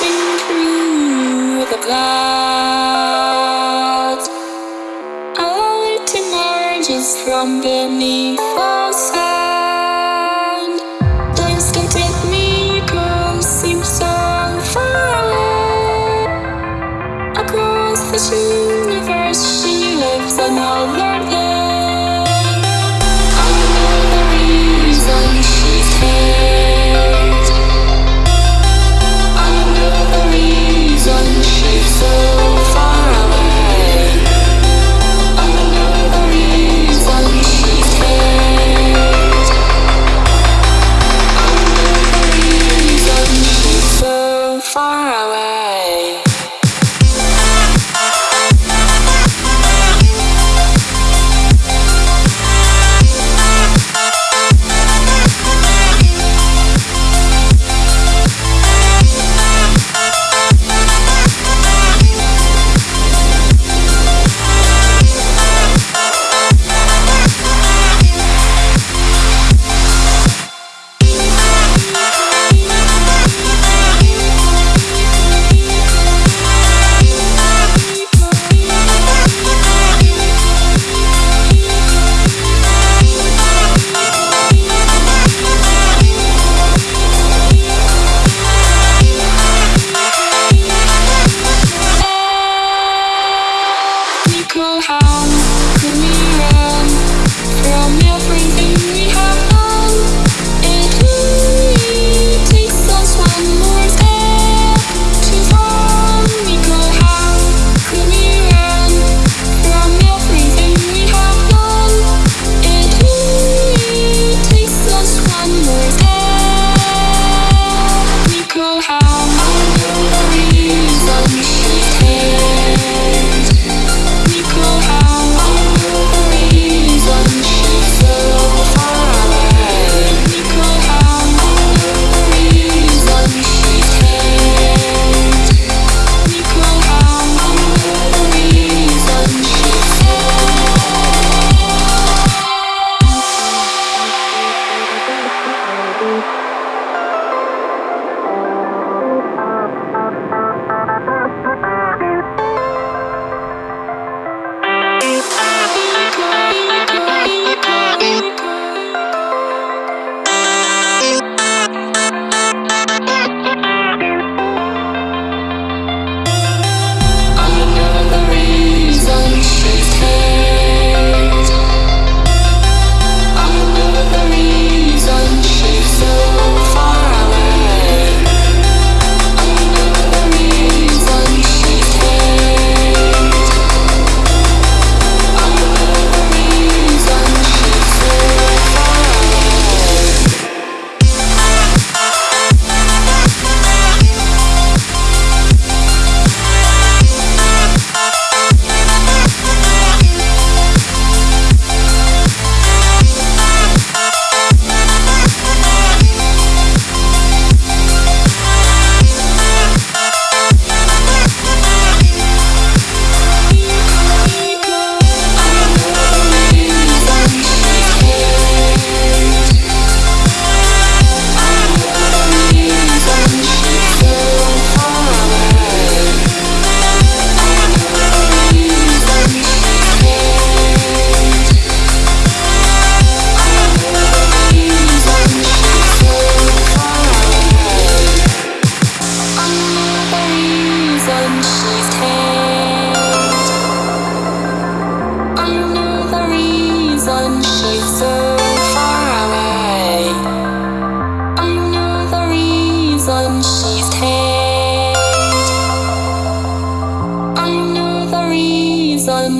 through the clouds. A light emerges from beneath.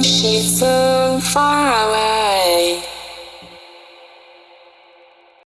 She's so far away.